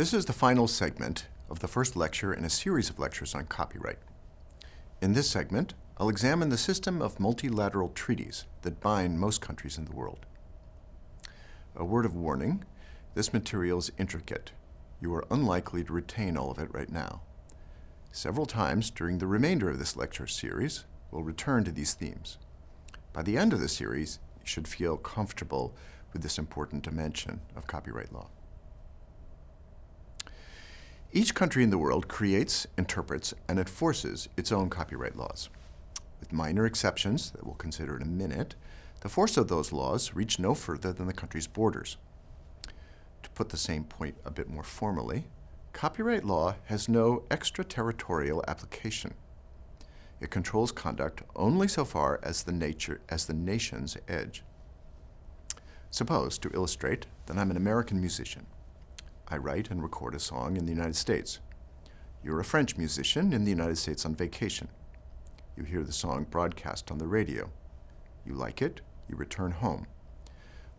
This is the final segment of the first lecture in a series of lectures on copyright. In this segment, I'll examine the system of multilateral treaties that bind most countries in the world. A word of warning, this material is intricate. You are unlikely to retain all of it right now. Several times during the remainder of this lecture series, we'll return to these themes. By the end of the series, you should feel comfortable with this important dimension of copyright law. Each country in the world creates, interprets, and enforces its own copyright laws. With minor exceptions that we'll consider in a minute, the force of those laws reach no further than the country's borders. To put the same point a bit more formally, copyright law has no extraterritorial application. It controls conduct only so far as the nature as the nation's edge. Suppose, to illustrate, that I'm an American musician. I write and record a song in the United States. You're a French musician in the United States on vacation. You hear the song broadcast on the radio. You like it, you return home.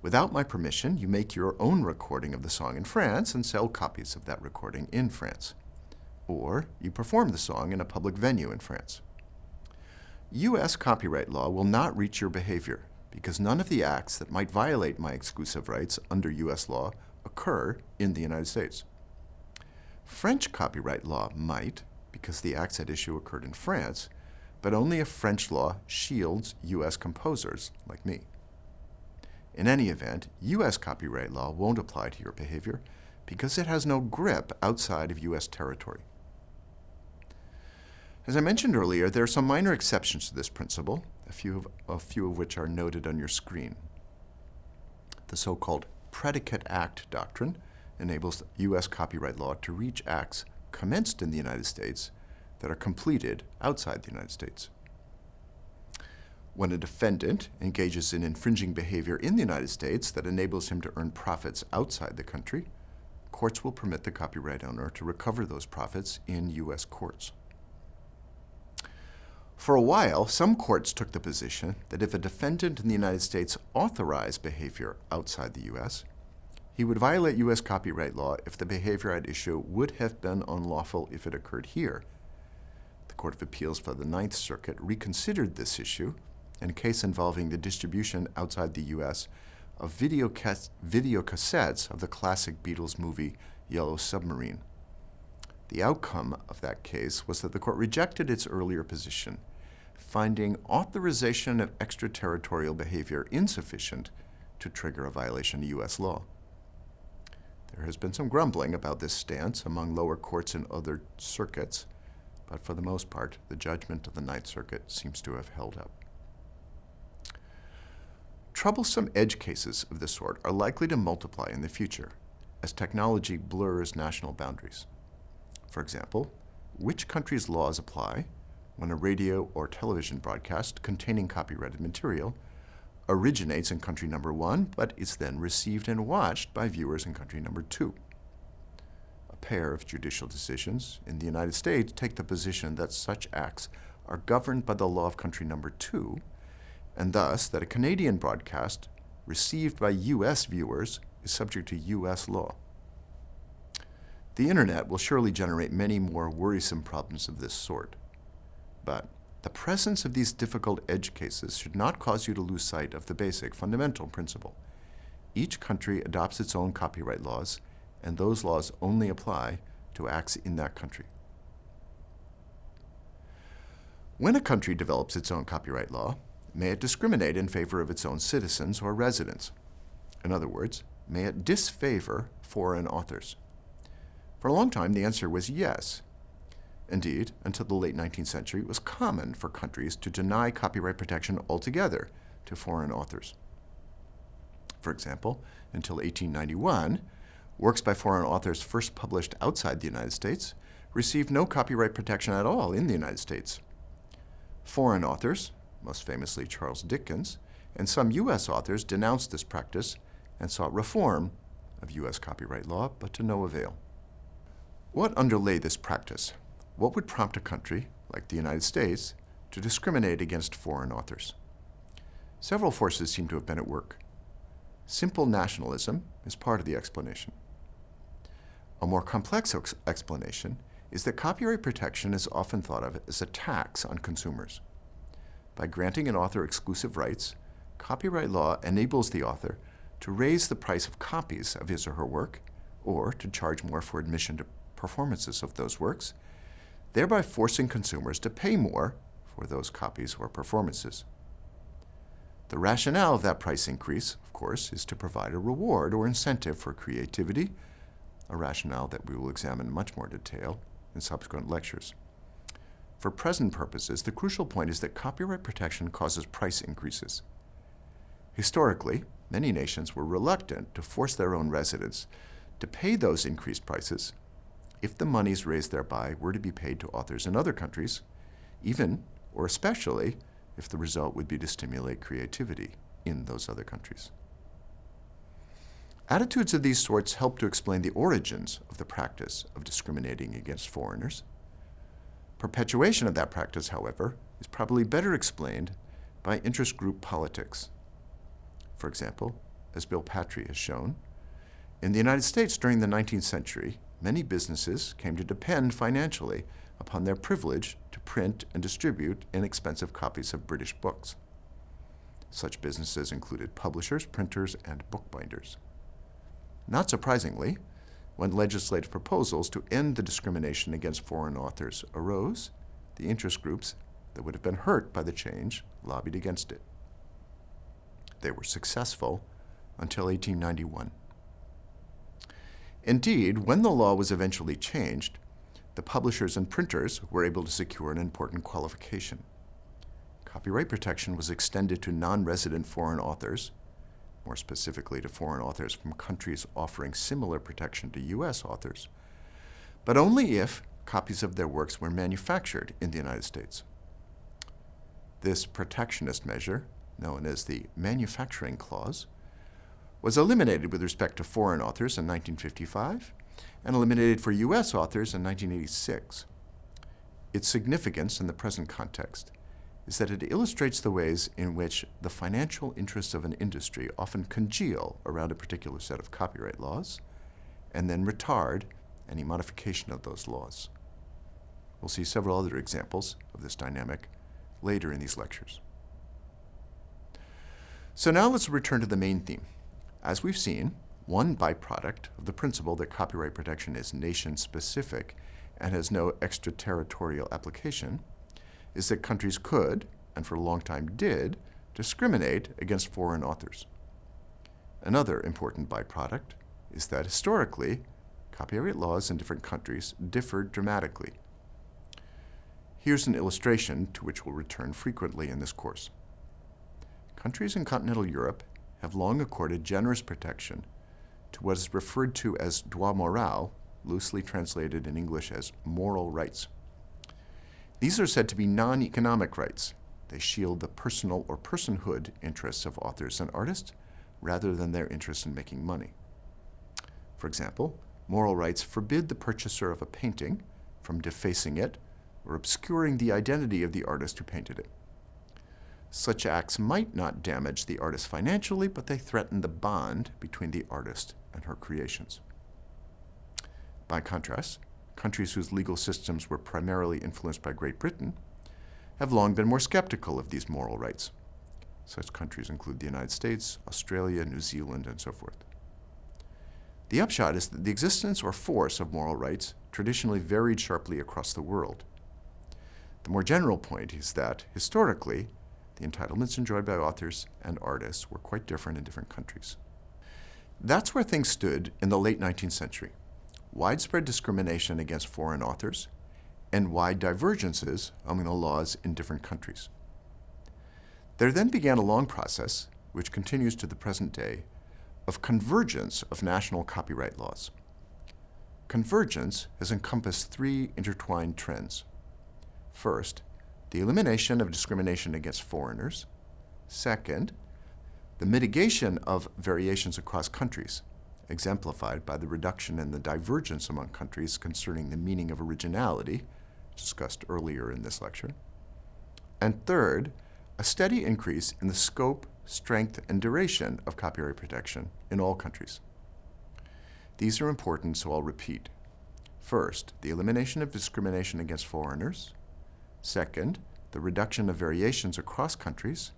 Without my permission, you make your own recording of the song in France and sell copies of that recording in France. Or you perform the song in a public venue in France. U.S. copyright law will not reach your behavior because none of the acts that might violate my exclusive rights under U.S. law occur in the United States. French copyright law might, because the acts at issue occurred in France, but only if French law shields U.S. composers like me. In any event, U.S. copyright law won't apply to your behavior because it has no grip outside of U.S. territory. As I mentioned earlier, there are some minor exceptions to this principle, a few of, a few of which are noted on your screen. The so-called predicate act doctrine enables U.S. copyright law to reach acts commenced in the United States that are completed outside the United States. When a defendant engages in infringing behavior in the United States that enables him to earn profits outside the country, courts will permit the copyright owner to recover those profits in U.S. courts. For a while, some courts took the position that if a defendant in the United States authorized behavior outside the U.S., he would violate U.S. copyright law if the behavior at issue would have been unlawful if it occurred here. The Court of Appeals for the Ninth Circuit reconsidered this issue in a case involving the distribution outside the U.S. of video, video cassettes of the classic Beatles movie Yellow Submarine. The outcome of that case was that the court rejected its earlier position finding authorization of extraterritorial behavior insufficient to trigger a violation of U.S. law. There has been some grumbling about this stance among lower courts in other circuits, but for the most part, the judgment of the Ninth Circuit seems to have held up. Troublesome edge cases of this sort are likely to multiply in the future as technology blurs national boundaries. For example, which country's laws apply when a radio or television broadcast containing copyrighted material originates in country number one, but is then received and watched by viewers in country number two. A pair of judicial decisions in the United States take the position that such acts are governed by the law of country number two, and thus that a Canadian broadcast received by U.S. viewers is subject to U.S. law. The internet will surely generate many more worrisome problems of this sort. But the presence of these difficult edge cases should not cause you to lose sight of the basic fundamental principle. Each country adopts its own copyright laws, and those laws only apply to acts in that country. When a country develops its own copyright law, may it discriminate in favor of its own citizens or residents? In other words, may it disfavor foreign authors? For a long time, the answer was yes, Indeed, until the late 19th century, it was common for countries to deny copyright protection altogether to foreign authors. For example, until 1891, works by foreign authors first published outside the United States received no copyright protection at all in the United States. Foreign authors, most famously Charles Dickens, and some U.S. authors denounced this practice and sought reform of U.S. copyright law, but to no avail. What underlay this practice? What would prompt a country, like the United States, to discriminate against foreign authors? Several forces seem to have been at work. Simple nationalism is part of the explanation. A more complex ex explanation is that copyright protection is often thought of as a tax on consumers. By granting an author exclusive rights, copyright law enables the author to raise the price of copies of his or her work, or to charge more for admission to performances of those works, thereby forcing consumers to pay more for those copies or performances. The rationale of that price increase, of course, is to provide a reward or incentive for creativity, a rationale that we will examine in much more detail in subsequent lectures. For present purposes, the crucial point is that copyright protection causes price increases. Historically, many nations were reluctant to force their own residents to pay those increased prices if the monies raised thereby were to be paid to authors in other countries, even or especially if the result would be to stimulate creativity in those other countries. Attitudes of these sorts help to explain the origins of the practice of discriminating against foreigners. Perpetuation of that practice, however, is probably better explained by interest group politics. For example, as Bill Patry has shown, in the United States during the 19th century, many businesses came to depend financially upon their privilege to print and distribute inexpensive copies of British books. Such businesses included publishers, printers, and bookbinders. Not surprisingly, when legislative proposals to end the discrimination against foreign authors arose, the interest groups that would have been hurt by the change lobbied against it. They were successful until 1891. Indeed, when the law was eventually changed, the publishers and printers were able to secure an important qualification. Copyright protection was extended to non-resident foreign authors more specifically to foreign authors from countries offering similar protection to U.S. authors, but only if copies of their works were manufactured in the United States. This protectionist measure, known as the Manufacturing Clause, was eliminated with respect to foreign authors in 1955 and eliminated for U.S. authors in 1986. Its significance in the present context is that it illustrates the ways in which the financial interests of an industry often congeal around a particular set of copyright laws and then retard any modification of those laws. We'll see several other examples of this dynamic later in these lectures. So now let's return to the main theme. As we've seen, one byproduct of the principle that copyright protection is nation-specific and has no extraterritorial application is that countries could, and for a long time did, discriminate against foreign authors. Another important byproduct is that historically, copyright laws in different countries differed dramatically. Here's an illustration to which we'll return frequently in this course. Countries in continental Europe have long accorded generous protection to what is referred to as droit moral, loosely translated in English as moral rights. These are said to be non-economic rights. They shield the personal or personhood interests of authors and artists rather than their interest in making money. For example, moral rights forbid the purchaser of a painting from defacing it or obscuring the identity of the artist who painted it. Such acts might not damage the artist financially, but they threaten the bond between the artist and her creations. By contrast, countries whose legal systems were primarily influenced by Great Britain, have long been more skeptical of these moral rights. Such countries include the United States, Australia, New Zealand, and so forth. The upshot is that the existence or force of moral rights traditionally varied sharply across the world. The more general point is that, historically, the entitlements enjoyed by authors and artists were quite different in different countries. That's where things stood in the late 19th century widespread discrimination against foreign authors, and wide divergences among the laws in different countries. There then began a long process, which continues to the present day, of convergence of national copyright laws. Convergence has encompassed three intertwined trends. First, the elimination of discrimination against foreigners. Second, the mitigation of variations across countries, exemplified by the reduction in the divergence among countries concerning the meaning of originality, discussed earlier in this lecture. And third, a steady increase in the scope, strength, and duration of copyright protection in all countries. These are important, so I'll repeat. First, the elimination of discrimination against foreigners. Second, the reduction of variations across countries.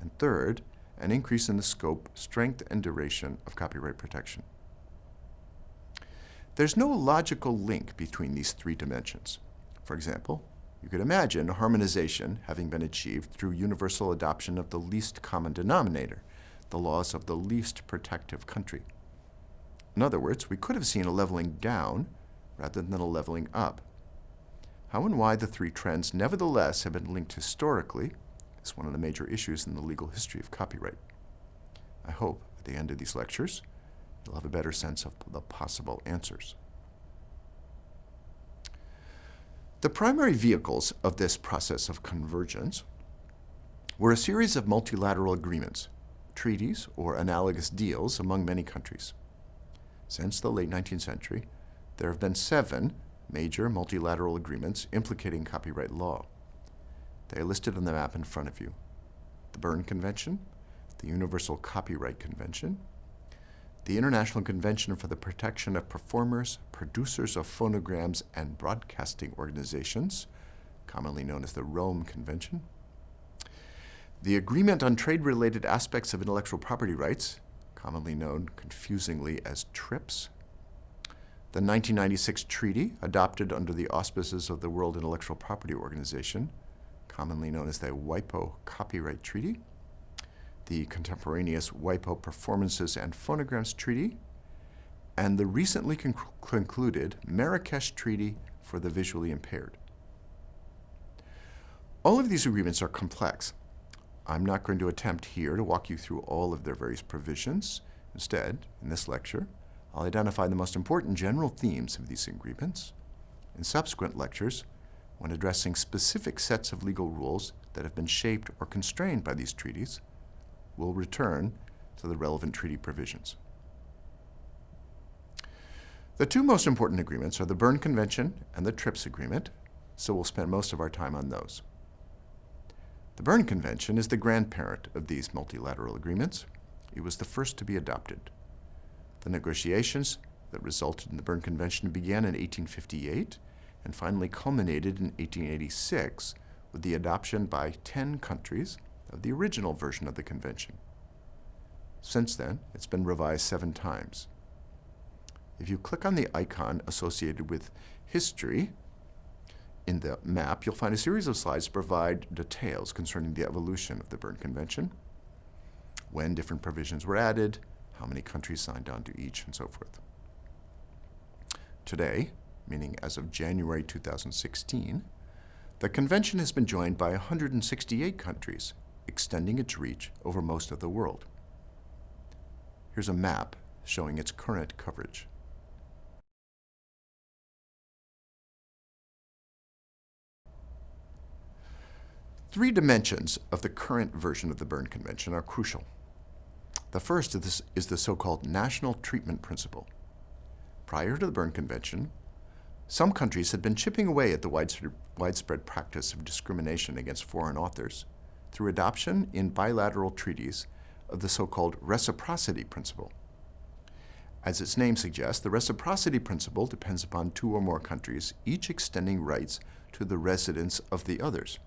And third, an increase in the scope, strength, and duration of copyright protection. There's no logical link between these three dimensions. For example, you could imagine harmonization having been achieved through universal adoption of the least common denominator, the laws of the least protective country. In other words, we could have seen a leveling down rather than a leveling up. How and why the three trends nevertheless have been linked historically is one of the major issues in the legal history of copyright. I hope at the end of these lectures you'll have a better sense of the possible answers. The primary vehicles of this process of convergence were a series of multilateral agreements, treaties or analogous deals among many countries. Since the late 19th century, there have been seven major multilateral agreements implicating copyright law. They are listed on the map in front of you. The Berne Convention, the Universal Copyright Convention, the International Convention for the Protection of Performers, Producers of Phonograms, and Broadcasting Organizations, commonly known as the Rome Convention, the Agreement on Trade-Related Aspects of Intellectual Property Rights, commonly known confusingly as TRIPS, the 1996 treaty, adopted under the auspices of the World Intellectual Property Organization, commonly known as the WIPO Copyright Treaty, the contemporaneous WIPO Performances and Phonograms Treaty, and the recently conc concluded Marrakesh Treaty for the Visually Impaired. All of these agreements are complex. I'm not going to attempt here to walk you through all of their various provisions. Instead, in this lecture, I'll identify the most important general themes of these agreements. In subsequent lectures, when addressing specific sets of legal rules that have been shaped or constrained by these treaties, we'll return to the relevant treaty provisions. The two most important agreements are the Berne Convention and the TRIPS Agreement, so we'll spend most of our time on those. The Berne Convention is the grandparent of these multilateral agreements. It was the first to be adopted. The negotiations that resulted in the Berne Convention began in 1858 and finally culminated in 1886 with the adoption by 10 countries of the original version of the convention. Since then, it's been revised seven times. If you click on the icon associated with history in the map, you'll find a series of slides that provide details concerning the evolution of the Berne Convention, when different provisions were added, how many countries signed on to each, and so forth. Today, meaning as of January 2016, the convention has been joined by 168 countries, extending its reach over most of the world. Here's a map showing its current coverage. Three dimensions of the current version of the Berne Convention are crucial. The first is, the so-called national treatment principle. Prior to the Berne Convention, some countries had been chipping away at the widespread, widespread practice of discrimination against foreign authors through adoption in bilateral treaties of the so-called reciprocity principle. As its name suggests, the reciprocity principle depends upon two or more countries, each extending rights to the residents of the others.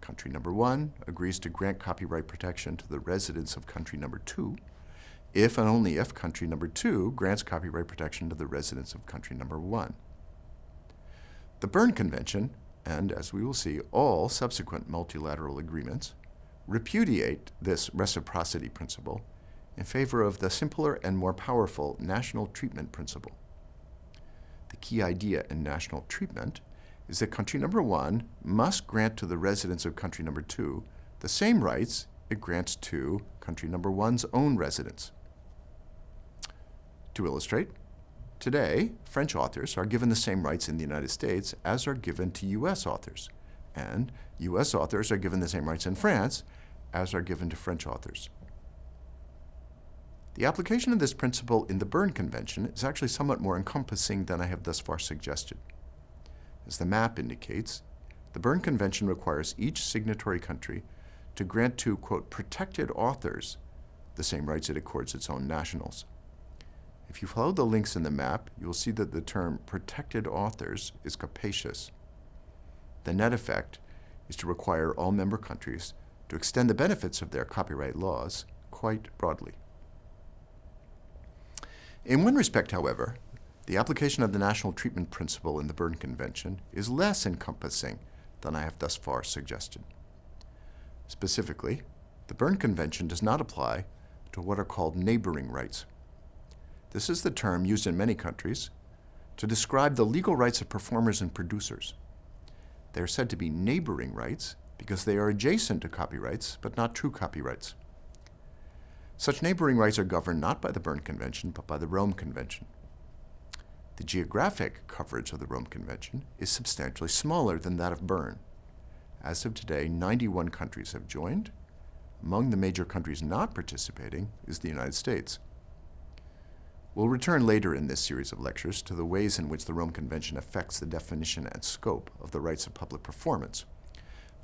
Country number one agrees to grant copyright protection to the residents of country number two, if and only if country number two grants copyright protection to the residents of country number one. The Berne Convention and, as we will see, all subsequent multilateral agreements repudiate this reciprocity principle in favor of the simpler and more powerful national treatment principle. The key idea in national treatment is that country number one must grant to the residents of country number two the same rights it grants to country number one's own residents. To illustrate, Today, French authors are given the same rights in the United States as are given to U.S. authors, and U.S. authors are given the same rights in France as are given to French authors. The application of this principle in the Berne Convention is actually somewhat more encompassing than I have thus far suggested. As the map indicates, the Berne Convention requires each signatory country to grant to, quote, protected authors the same rights it accords its own nationals. If you follow the links in the map, you will see that the term protected authors is capacious. The net effect is to require all member countries to extend the benefits of their copyright laws quite broadly. In one respect, however, the application of the national treatment principle in the Berne Convention is less encompassing than I have thus far suggested. Specifically, the Berne Convention does not apply to what are called neighboring rights. This is the term used in many countries to describe the legal rights of performers and producers. They are said to be neighboring rights because they are adjacent to copyrights, but not true copyrights. Such neighboring rights are governed not by the Berne Convention, but by the Rome Convention. The geographic coverage of the Rome Convention is substantially smaller than that of Berne. As of today, 91 countries have joined. Among the major countries not participating is the United States. We'll return later in this series of lectures to the ways in which the Rome Convention affects the definition and scope of the rights of public performance.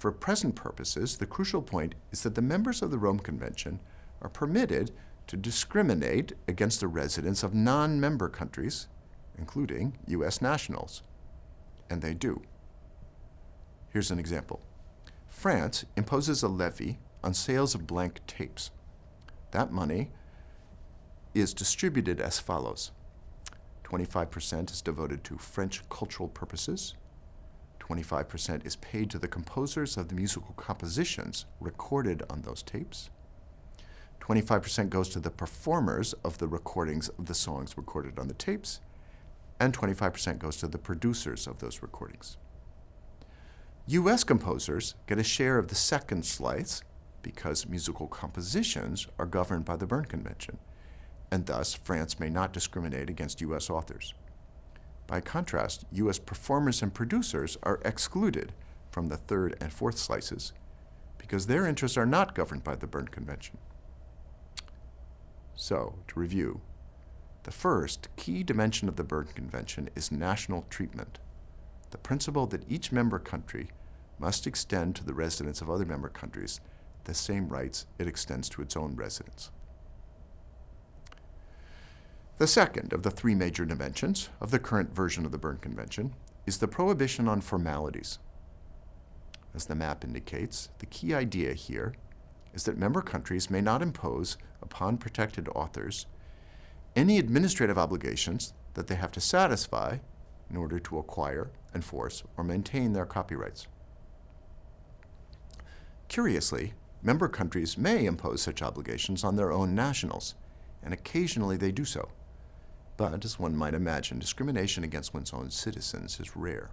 For present purposes, the crucial point is that the members of the Rome Convention are permitted to discriminate against the residents of non-member countries including U.S. nationals. And they do. Here's an example. France imposes a levy on sales of blank tapes. That money is distributed as follows. 25% is devoted to French cultural purposes. 25% is paid to the composers of the musical compositions recorded on those tapes. 25% goes to the performers of the recordings of the songs recorded on the tapes, and 25% goes to the producers of those recordings. U.S. composers get a share of the second slice because musical compositions are governed by the Berne Convention, and thus France may not discriminate against U.S. authors. By contrast, U.S. performers and producers are excluded from the third and fourth slices because their interests are not governed by the Berne Convention. So, to review, the first key dimension of the Berne Convention is national treatment, the principle that each member country must extend to the residents of other member countries the same rights it extends to its own residents. The second of the three major dimensions of the current version of the Berne Convention is the prohibition on formalities. As the map indicates, the key idea here is that member countries may not impose upon protected authors any administrative obligations that they have to satisfy in order to acquire, enforce, or maintain their copyrights. Curiously, member countries may impose such obligations on their own nationals, and occasionally they do so. But, as one might imagine, discrimination against one's own citizens is rare.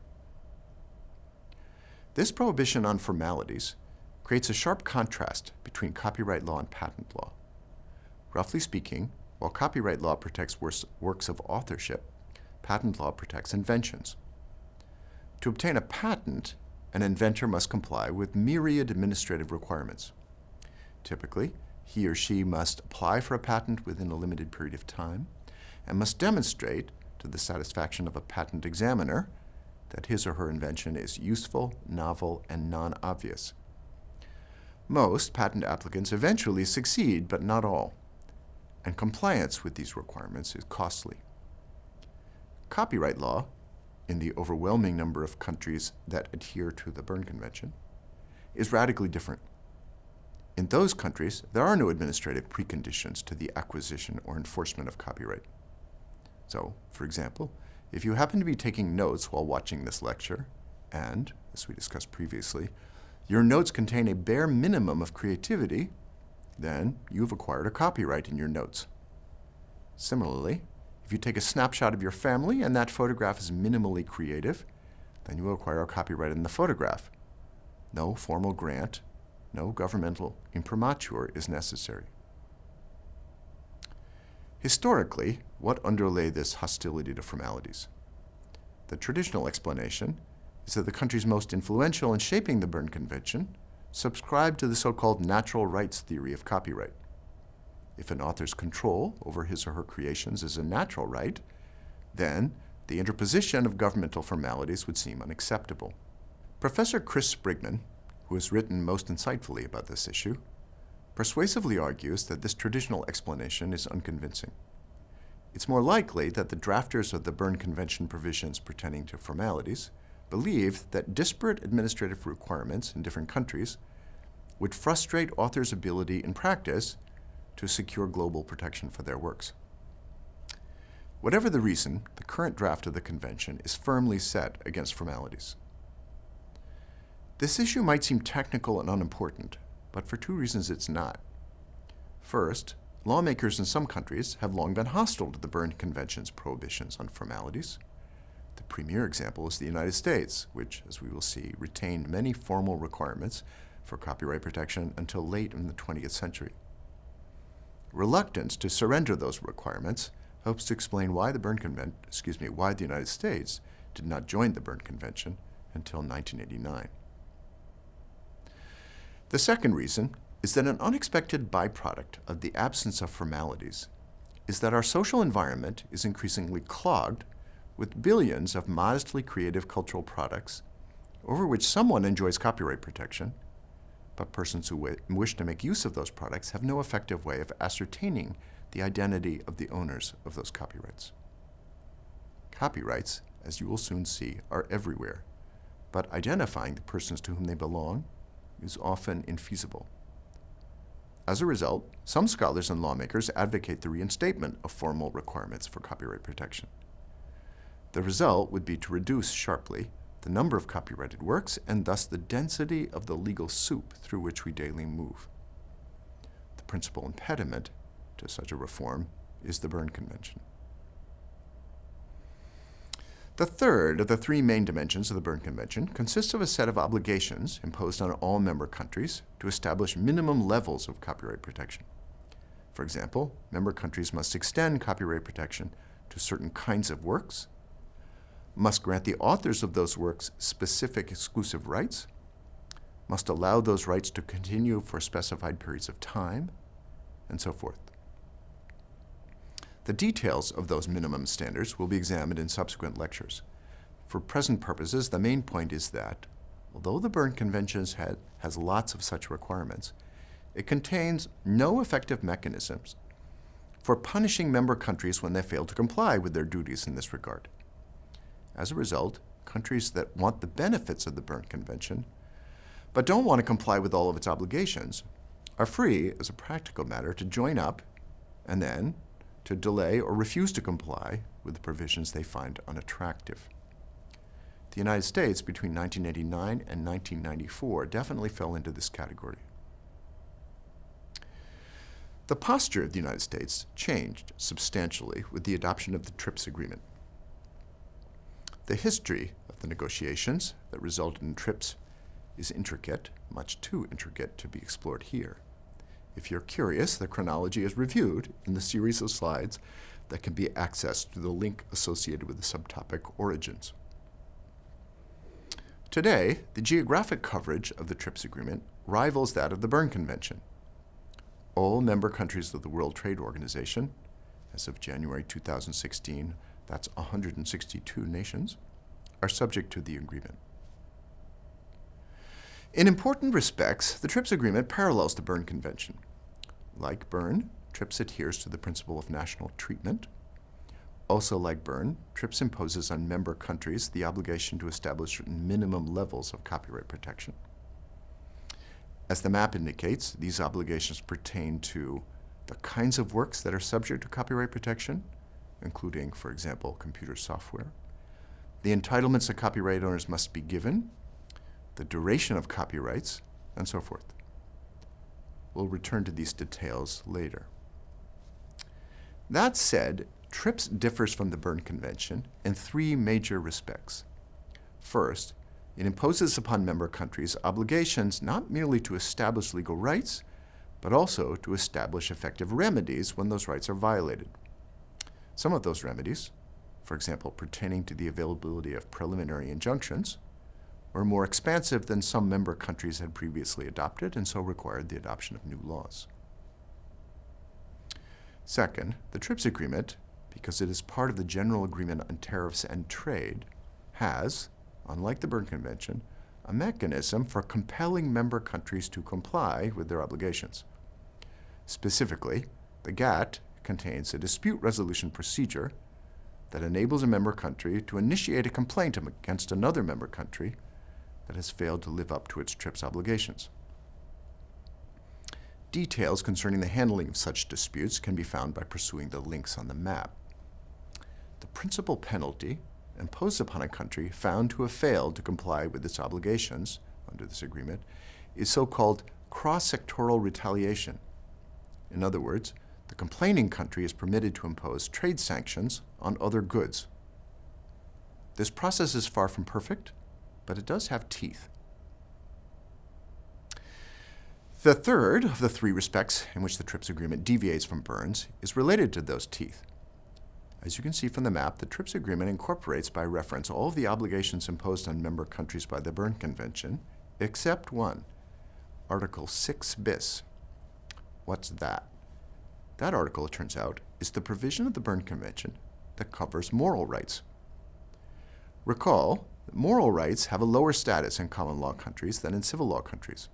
This prohibition on formalities creates a sharp contrast between copyright law and patent law. Roughly speaking, while copyright law protects works of authorship, patent law protects inventions. To obtain a patent, an inventor must comply with myriad administrative requirements. Typically, he or she must apply for a patent within a limited period of time and must demonstrate to the satisfaction of a patent examiner that his or her invention is useful, novel, and non-obvious. Most patent applicants eventually succeed, but not all and compliance with these requirements is costly. Copyright law, in the overwhelming number of countries that adhere to the Berne Convention, is radically different. In those countries, there are no administrative preconditions to the acquisition or enforcement of copyright. So, for example, if you happen to be taking notes while watching this lecture, and, as we discussed previously, your notes contain a bare minimum of creativity, then you've acquired a copyright in your notes. Similarly, if you take a snapshot of your family and that photograph is minimally creative, then you will acquire a copyright in the photograph. No formal grant, no governmental imprimatur is necessary. Historically, what underlay this hostility to formalities? The traditional explanation is that the countries most influential in shaping the Berne Convention subscribe to the so-called natural rights theory of copyright. If an author's control over his or her creations is a natural right, then the interposition of governmental formalities would seem unacceptable. Professor Chris Sprigman, who has written most insightfully about this issue, persuasively argues that this traditional explanation is unconvincing. it's more likely that the drafters of the Berne Convention provisions pertaining to formalities believed that disparate administrative requirements in different countries would frustrate authors' ability in practice to secure global protection for their works. Whatever the reason, the current draft of the convention is firmly set against formalities. This issue might seem technical and unimportant, but for two reasons it's not. First, lawmakers in some countries have long been hostile to the Berne Convention's prohibitions on formalities. The premier example is the United States, which, as we will see, retained many formal requirements for copyright protection until late in the 20th century. Reluctance to surrender those requirements helps to explain why the Berne Convention, excuse me, why the United States did not join the Berne Convention until 1989. The second reason is that an unexpected byproduct of the absence of formalities is that our social environment is increasingly clogged with billions of modestly creative cultural products over which someone enjoys copyright protection, but persons who wish to make use of those products have no effective way of ascertaining the identity of the owners of those copyrights. Copyrights, as you will soon see, are everywhere, but identifying the persons to whom they belong is often infeasible. As a result, some scholars and lawmakers advocate the reinstatement of formal requirements for copyright protection. The result would be to reduce sharply the number of copyrighted works and thus the density of the legal soup through which we daily move. The principal impediment to such a reform is the Berne Convention. The third of the three main dimensions of the Berne Convention consists of a set of obligations imposed on all member countries to establish minimum levels of copyright protection. For example, member countries must extend copyright protection to certain kinds of works, must grant the authors of those works specific exclusive rights, must allow those rights to continue for specified periods of time, and so forth. The details of those minimum standards will be examined in subsequent lectures. For present purposes, the main point is that, although the Berne Convention has lots of such requirements, it contains no effective mechanisms for punishing member countries when they fail to comply with their duties in this regard. As a result, countries that want the benefits of the Berne Convention but don't want to comply with all of its obligations are free, as a practical matter, to join up and then, to delay or refuse to comply with the provisions they find unattractive. The United States, between 1989 and 1994, definitely fell into this category. The posture of the United States changed substantially with the adoption of the TRIPS agreement. The history of the negotiations that resulted in TRIPS is intricate, much too intricate to be explored here. If you're curious, the chronology is reviewed in the series of slides that can be accessed through the link associated with the subtopic Origins. Today, the geographic coverage of the TRIPS agreement rivals that of the Berne Convention. All member countries of the World Trade Organization, as of January 2016, that's 162 nations, are subject to the agreement. In important respects, the TRIPS agreement parallels the Berne Convention. Like Berne, TRIPS adheres to the principle of national treatment. Also like Berne, TRIPS imposes on member countries the obligation to establish minimum levels of copyright protection. As the map indicates, these obligations pertain to the kinds of works that are subject to copyright protection, including, for example, computer software. The entitlements that copyright owners must be given the duration of copyrights, and so forth. We'll return to these details later. That said, TRIPS differs from the Berne Convention in three major respects. First, it imposes upon member countries obligations not merely to establish legal rights, but also to establish effective remedies when those rights are violated. Some of those remedies, for example, pertaining to the availability of preliminary injunctions, were more expansive than some member countries had previously adopted and so required the adoption of new laws. Second, the TRIPS agreement, because it is part of the General Agreement on Tariffs and Trade, has, unlike the Berne Convention, a mechanism for compelling member countries to comply with their obligations. Specifically, the GATT contains a dispute resolution procedure that enables a member country to initiate a complaint against another member country that has failed to live up to its TRIPS obligations. Details concerning the handling of such disputes can be found by pursuing the links on the map. The principal penalty imposed upon a country found to have failed to comply with its obligations under this agreement is so-called cross-sectoral retaliation. In other words, the complaining country is permitted to impose trade sanctions on other goods. This process is far from perfect, but it does have teeth. The third of the three respects in which the TRIPS agreement deviates from Berne is related to those teeth. As you can see from the map, the TRIPS agreement incorporates by reference all of the obligations imposed on member countries by the Berne Convention, except one, Article 6 bis. What's that? That article, it turns out, is the provision of the Berne Convention that covers moral rights. Recall that moral rights have a lower status in common law countries than in civil law countries.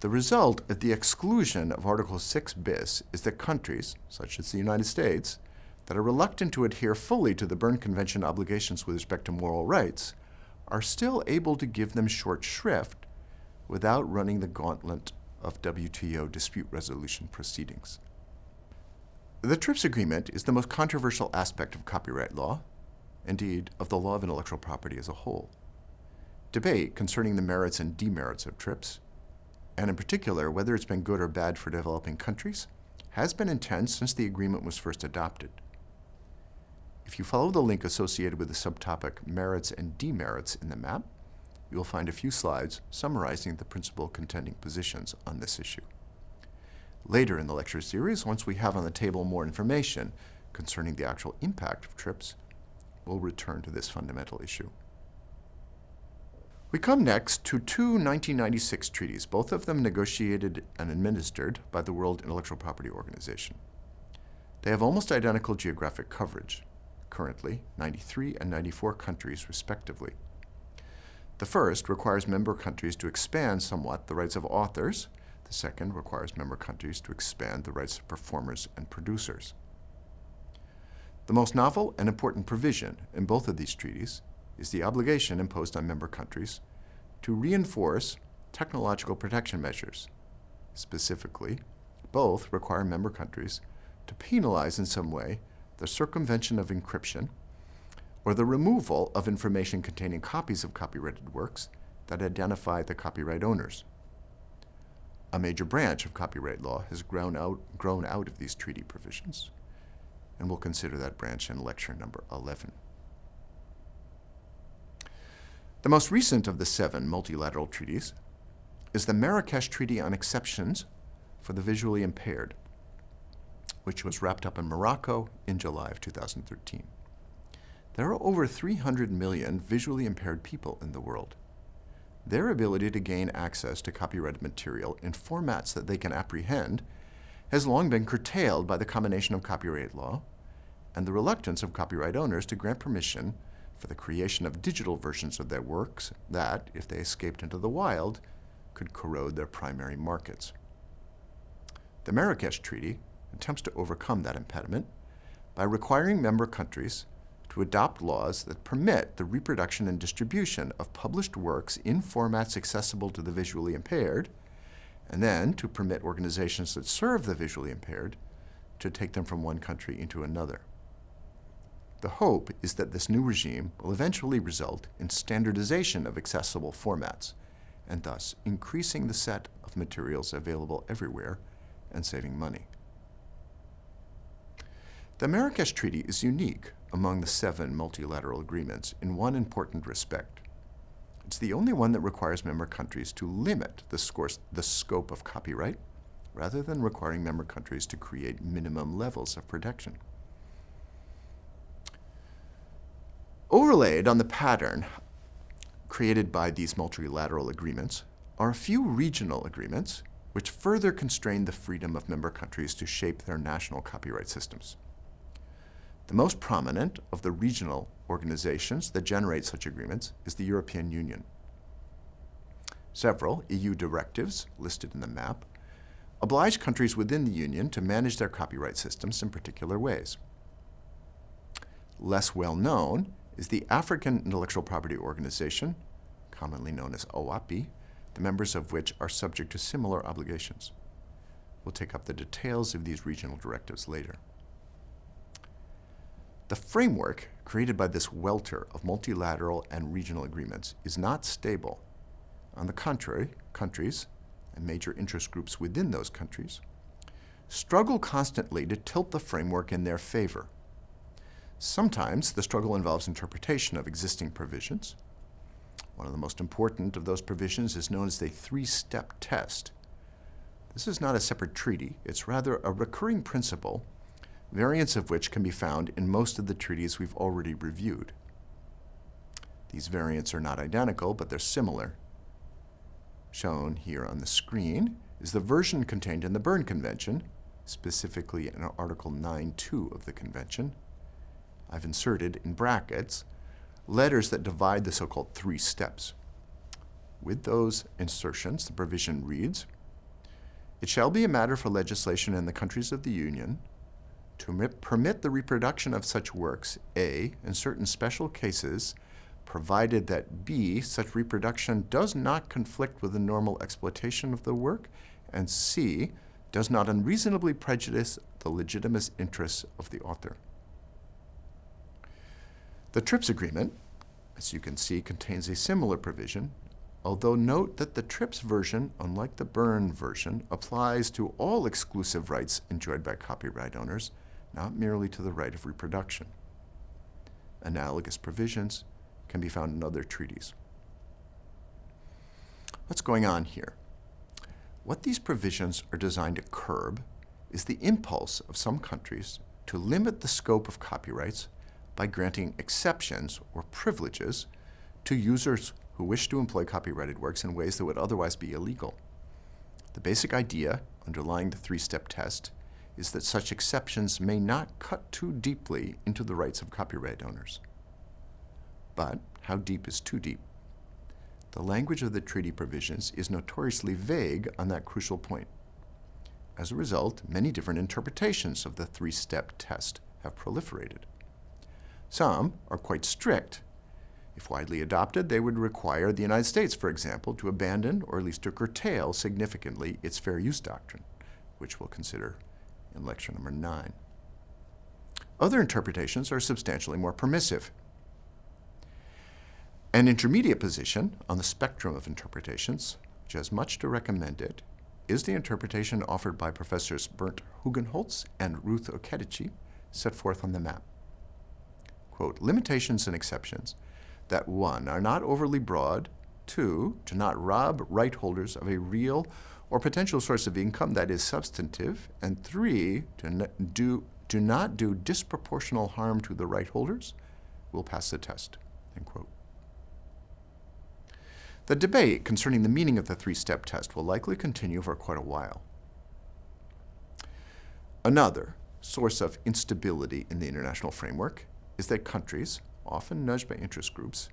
The result of the exclusion of Article 6 bis is that countries, such as the United States, that are reluctant to adhere fully to the Berne Convention obligations with respect to moral rights are still able to give them short shrift without running the gauntlet of WTO dispute resolution proceedings. The TRIPS agreement is the most controversial aspect of copyright law, indeed, of the law of intellectual property as a whole. Debate concerning the merits and demerits of TRIPS and in particular whether it's been good or bad for developing countries, has been intense since the agreement was first adopted. If you follow the link associated with the subtopic Merits and Demerits in the map, you will find a few slides summarizing the principal contending positions on this issue. Later in the lecture series, once we have on the table more information concerning the actual impact of TRIPS, we'll return to this fundamental issue. We come next to two 1996 treaties, both of them negotiated and administered by the World Intellectual Property Organization. They have almost identical geographic coverage, currently 93 and 94 countries respectively. The first requires member countries to expand somewhat the rights of authors. The second requires member countries to expand the rights of performers and producers. The most novel and important provision in both of these treaties is the obligation imposed on member countries to reinforce technological protection measures. Specifically, both require member countries to penalize in some way the circumvention of encryption or the removal of information containing copies of copyrighted works that identify the copyright owners. A major branch of copyright law has grown out, grown out of these treaty provisions, and we'll consider that branch in lecture number 11. The most recent of the seven multilateral treaties is the Marrakesh Treaty on Exceptions for the Visually Impaired, which was wrapped up in Morocco in July of 2013. There are over 300 million visually impaired people in the world. Their ability to gain access to copyrighted material in formats that they can apprehend has long been curtailed by the combination of copyright law and the reluctance of copyright owners to grant permission for the creation of digital versions of their works that, if they escaped into the wild, could corrode their primary markets. The Marrakesh Treaty attempts to overcome that impediment by requiring member countries to adopt laws that permit the reproduction and distribution of published works in formats accessible to the visually impaired, and then to permit organizations that serve the visually impaired to take them from one country into another. The hope is that this new regime will eventually result in standardization of accessible formats, and thus increasing the set of materials available everywhere and saving money. The Marrakesh Treaty is unique among the seven multilateral agreements in one important respect. It's the only one that requires member countries to limit the, the scope of copyright rather than requiring member countries to create minimum levels of protection. Overlaid on the pattern created by these multilateral agreements are a few regional agreements which further constrain the freedom of member countries to shape their national copyright systems. The most prominent of the regional organizations that generate such agreements is the European Union. Several EU directives listed in the map oblige countries within the Union to manage their copyright systems in particular ways. Less well known is the African Intellectual Property Organization, commonly known as OAPI, the members of which are subject to similar obligations. We'll take up the details of these regional directives later. The framework created by this welter of multilateral and regional agreements is not stable. On the contrary, countries, and major interest groups within those countries, struggle constantly to tilt the framework in their favor. Sometimes the struggle involves interpretation of existing provisions. One of the most important of those provisions is known as the three-step test. This is not a separate treaty. It's rather a recurring principle, variants of which can be found in most of the treaties we've already reviewed. These variants are not identical, but they're similar. Shown here on the screen is the version contained in the Berne Convention, specifically in Article 9.2 of the Convention. I've inserted in brackets letters that divide the so-called three steps. With those insertions, the provision reads, It shall be a matter for legislation in the countries of the Union to permit the reproduction of such works, A, in certain special cases, provided that B, such reproduction does not conflict with the normal exploitation of the work, and C, does not unreasonably prejudice the legitimate interests of the author. The TRIPS agreement, as you can see, contains a similar provision, although note that the TRIPS version, unlike the Berne version, applies to all exclusive rights enjoyed by copyright owners, not merely to the right of reproduction. Analogous provisions can be found in other treaties. What's going on here? What these provisions are designed to curb is the impulse of some countries to limit the scope of copyrights by granting exceptions or privileges to users who wish to employ copyrighted works in ways that would otherwise be illegal. The basic idea underlying the three-step test is that such exceptions may not cut too deeply into the rights of copyright owners. But how deep is too deep? The language of the treaty provisions is notoriously vague on that crucial point. As a result, many different interpretations of the three-step test have proliferated. Some are quite strict. If widely adopted, they would require the United States, for example, to abandon or at least to curtail significantly its fair use doctrine, which we'll consider in lecture number nine. Other interpretations are substantially more permissive. An intermediate position on the spectrum of interpretations, which has much to recommend it, is the interpretation offered by Professors Bernt Hugenholtz and Ruth Okediji, set forth on the map quote, limitations and exceptions that one, are not overly broad, two, do not rob right holders of a real or potential source of income that is substantive, and three, do, do, do not do disproportional harm to the right holders, will pass the test, end quote. The debate concerning the meaning of the three-step test will likely continue for quite a while. Another source of instability in the international framework is that countries, often nudged by interest groups,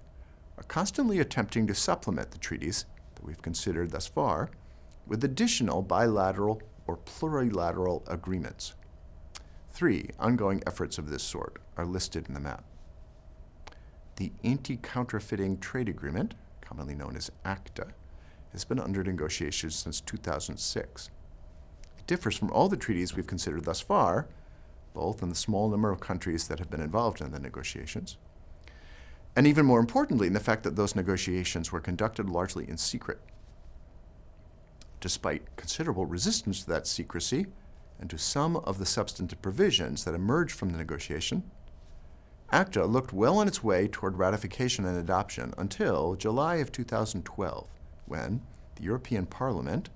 are constantly attempting to supplement the treaties that we've considered thus far with additional bilateral or plurilateral agreements. Three ongoing efforts of this sort are listed in the map. The Anti-Counterfeiting Trade Agreement, commonly known as ACTA, has been under negotiations since 2006. It differs from all the treaties we've considered thus far both in the small number of countries that have been involved in the negotiations, and even more importantly, in the fact that those negotiations were conducted largely in secret. Despite considerable resistance to that secrecy and to some of the substantive provisions that emerged from the negotiation, ACTA looked well on its way toward ratification and adoption until July of 2012, when the European Parliament,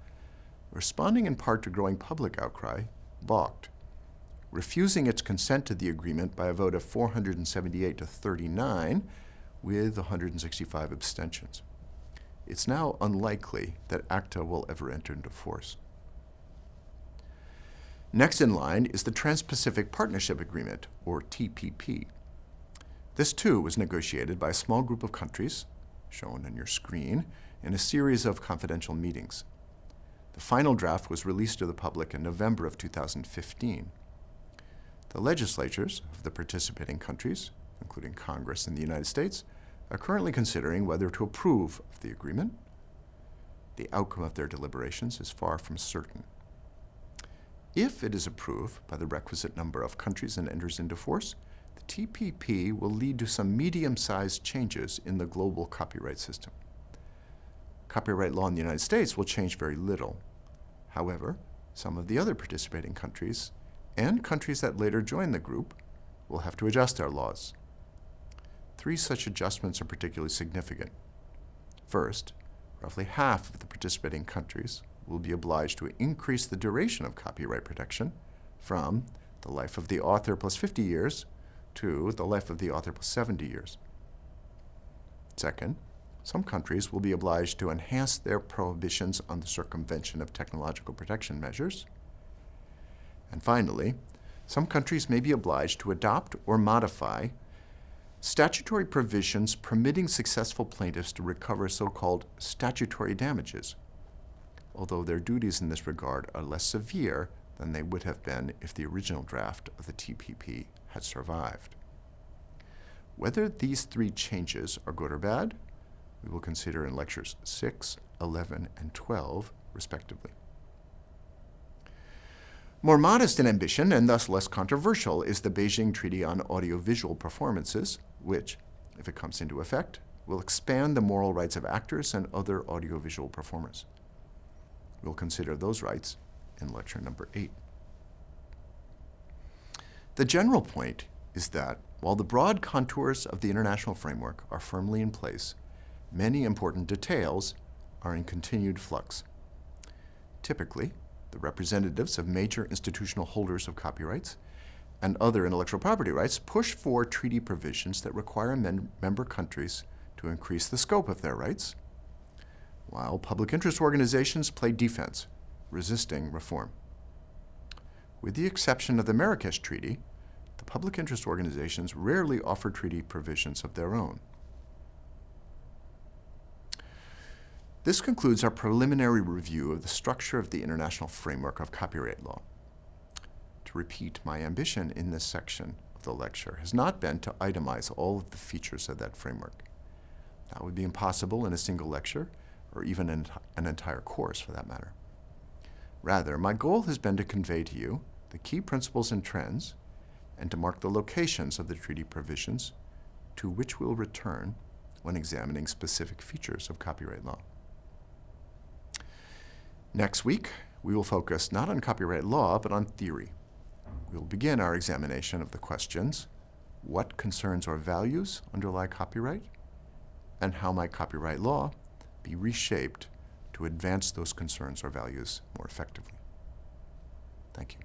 responding in part to growing public outcry, balked refusing its consent to the agreement by a vote of 478 to 39 with 165 abstentions. It's now unlikely that ACTA will ever enter into force. Next in line is the Trans-Pacific Partnership Agreement, or TPP. This too was negotiated by a small group of countries, shown on your screen, in a series of confidential meetings. The final draft was released to the public in November of 2015. The legislatures of the participating countries, including Congress in the United States, are currently considering whether to approve of the agreement. The outcome of their deliberations is far from certain. If it is approved by the requisite number of countries and enters into force, the TPP will lead to some medium-sized changes in the global copyright system. Copyright law in the United States will change very little. However, some of the other participating countries and countries that later join the group will have to adjust their laws. Three such adjustments are particularly significant. First, roughly half of the participating countries will be obliged to increase the duration of copyright protection from the life of the author plus 50 years to the life of the author plus 70 years. Second, some countries will be obliged to enhance their prohibitions on the circumvention of technological protection measures. And finally, some countries may be obliged to adopt or modify statutory provisions permitting successful plaintiffs to recover so-called statutory damages, although their duties in this regard are less severe than they would have been if the original draft of the TPP had survived. Whether these three changes are good or bad we will consider in lectures 6, 11, and 12, respectively. More modest in ambition and thus less controversial is the Beijing Treaty on Audiovisual Performances, which, if it comes into effect, will expand the moral rights of actors and other audiovisual performers. We'll consider those rights in lecture number 8. The general point is that while the broad contours of the international framework are firmly in place, many important details are in continued flux. Typically, the representatives of major institutional holders of copyrights and other intellectual property rights push for treaty provisions that require member countries to increase the scope of their rights, while public interest organizations play defense, resisting reform. With the exception of the Marrakesh Treaty, the public interest organizations rarely offer treaty provisions of their own. This concludes our preliminary review of the structure of the international framework of copyright law. To repeat, my ambition in this section of the lecture has not been to itemize all of the features of that framework. That would be impossible in a single lecture, or even in an entire course for that matter. Rather, my goal has been to convey to you the key principles and trends, and to mark the locations of the treaty provisions to which we'll return when examining specific features of copyright law. Next week, we will focus not on copyright law, but on theory. We will begin our examination of the questions, what concerns or values underlie copyright, and how might copyright law be reshaped to advance those concerns or values more effectively. Thank you.